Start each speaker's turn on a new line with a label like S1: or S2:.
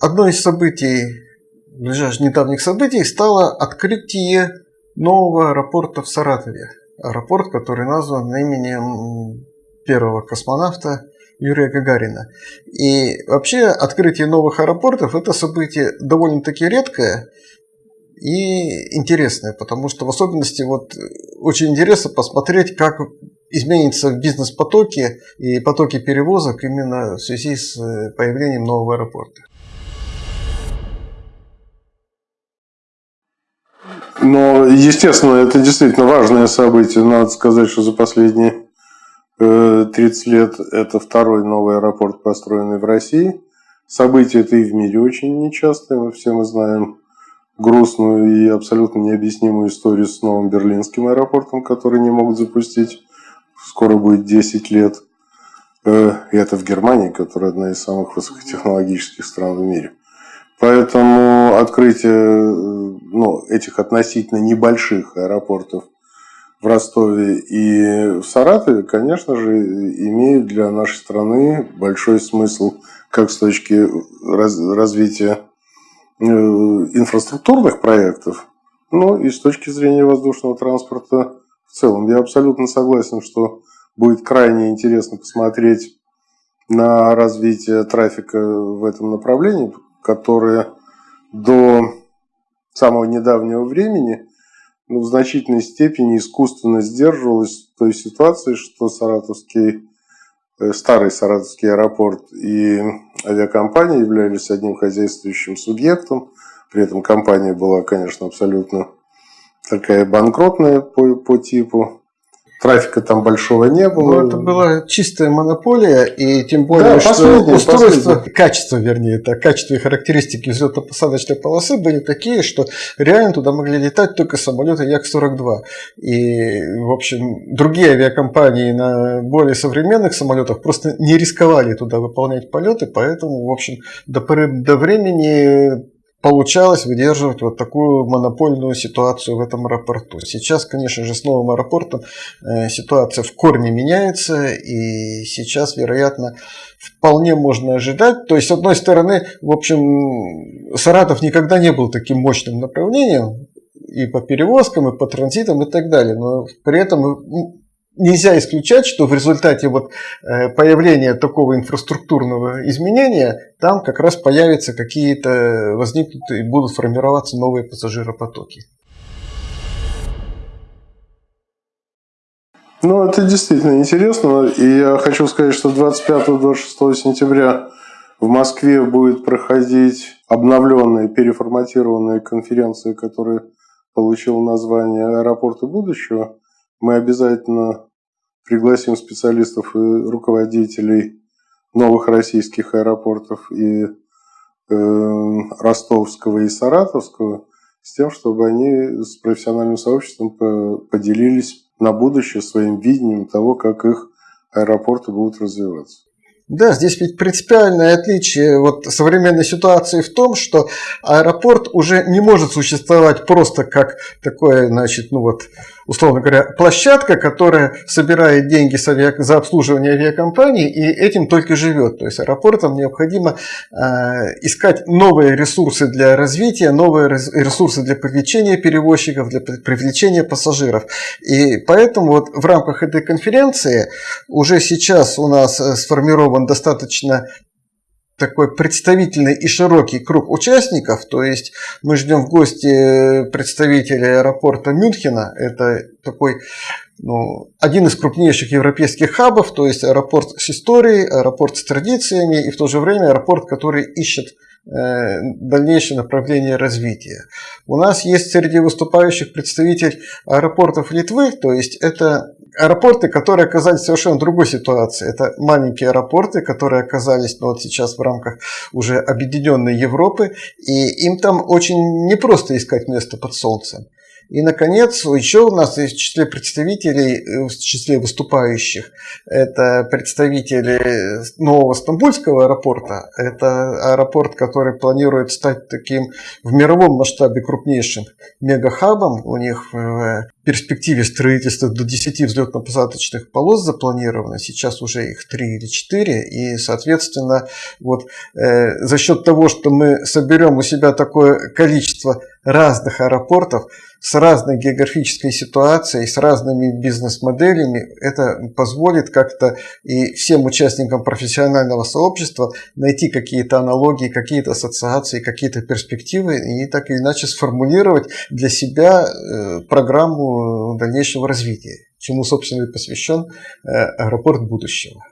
S1: одно из событий, ближайших недавних событий, стало открытие нового аэропорта в Саратове. Аэропорт, который назван именем первого космонавта Юрия Гагарина. И вообще открытие новых аэропортов – это событие довольно-таки редкое и интересное, потому что в особенности вот очень интересно посмотреть, как изменится бизнес-потоки и потоки перевозок именно в связи с э, появлением нового аэропорта.
S2: Но, естественно, это действительно важное событие. Надо сказать, что за последние 30 э, лет это второй новый аэропорт, построенный в России. Событие это и в мире очень нечастое. Мы все мы знаем грустную и абсолютно необъяснимую историю с новым берлинским аэропортом, который не могут запустить. Скоро будет 10 лет. Э, и это в Германии, которая одна из самых высокотехнологических стран в мире. Поэтому открытие э, ну, этих относительно небольших аэропортов в Ростове и в Саратове, конечно же, имеют для нашей страны большой смысл как с точки раз, развития э, инфраструктурных проектов, но и с точки зрения воздушного транспорта в целом. Я абсолютно согласен, что будет крайне интересно посмотреть на развитие трафика в этом направлении, которое до самого недавнего времени ну, в значительной степени искусственно сдерживалось той ситуации, что Саратовский, э, старый Саратовский аэропорт и авиакомпания являлись одним хозяйствующим субъектом. При этом компания была, конечно, абсолютно такая банкротная по, по типу трафика там большого не было.
S1: Ну, это была чистая монополия, и тем более, да, что устройство, последнее. качество, вернее, это качество и характеристики взлетно-посадочной полосы были такие, что реально туда могли летать только самолеты Як-42. И, в общем, другие авиакомпании на более современных самолетах просто не рисковали туда выполнять полеты, поэтому, в общем, до поры до времени получалось выдерживать вот такую монопольную ситуацию в этом аэропорту. Сейчас, конечно же, с новым аэропортом э, ситуация в корне меняется, и сейчас, вероятно, вполне можно ожидать. То есть, с одной стороны, в общем, Саратов никогда не был таким мощным направлением, и по перевозкам, и по транзитам, и так далее. Но при этом нельзя исключать, что в результате вот э, появления такого инфраструктурного изменения там как раз появятся какие-то, возникнут и будут формироваться новые пассажиропотоки.
S2: Ну, это действительно интересно. И я хочу сказать, что 25-26 сентября в Москве будет проходить обновленная, переформатированная конференция, которая получила название «Аэропорты будущего». Мы обязательно пригласим специалистов и руководителей новых российских аэропортов и э, ростовского и саратовского с тем, чтобы они с профессиональным сообществом поделились на будущее своим видением того, как их аэропорты будут развиваться.
S1: Да, здесь ведь принципиальное отличие вот современной ситуации в том, что аэропорт уже не может существовать просто как такое, значит, ну вот, условно говоря, площадка, которая собирает деньги за обслуживание авиакомпаний и этим только живет. То есть аэропортам необходимо э, искать новые ресурсы для развития, новые ресурсы для привлечения перевозчиков, для привлечения пассажиров. И поэтому вот в рамках этой конференции уже сейчас у нас э, сформирован он достаточно такой представительный и широкий круг участников, то есть мы ждем в гости представителей аэропорта Мюнхена, это такой ну, один из крупнейших европейских хабов, то есть аэропорт с историей, аэропорт с традициями и в то же время аэропорт, который ищет э, дальнейшее направление развития. У нас есть среди выступающих представитель аэропортов Литвы, то есть это аэропорты, которые оказались в совершенно другой ситуации. Это маленькие аэропорты, которые оказались ну, вот сейчас в рамках уже объединенной Европы, и им там очень непросто искать место под солнцем. И, наконец, еще у нас есть в числе представителей, э, в числе выступающих, это представители нового Стамбульского аэропорта. Это аэропорт, который планирует стать таким в мировом масштабе крупнейшим мегахабом. У них в перспективе строительства до 10 взлетно-посадочных полос запланировано. Сейчас уже их 3 или 4. И, соответственно, вот, э, за счет того, что мы соберем у себя такое количество разных аэропортов с разной географической ситуацией, с разными бизнес-моделями, это позволит как-то и всем участникам профессионального сообщества найти какие-то аналогии, какие-то ассоциации, какие-то перспективы и так или иначе сформулировать для себя э, программу дальнейшего развития, чему, собственно, и посвящен э, аэропорт будущего.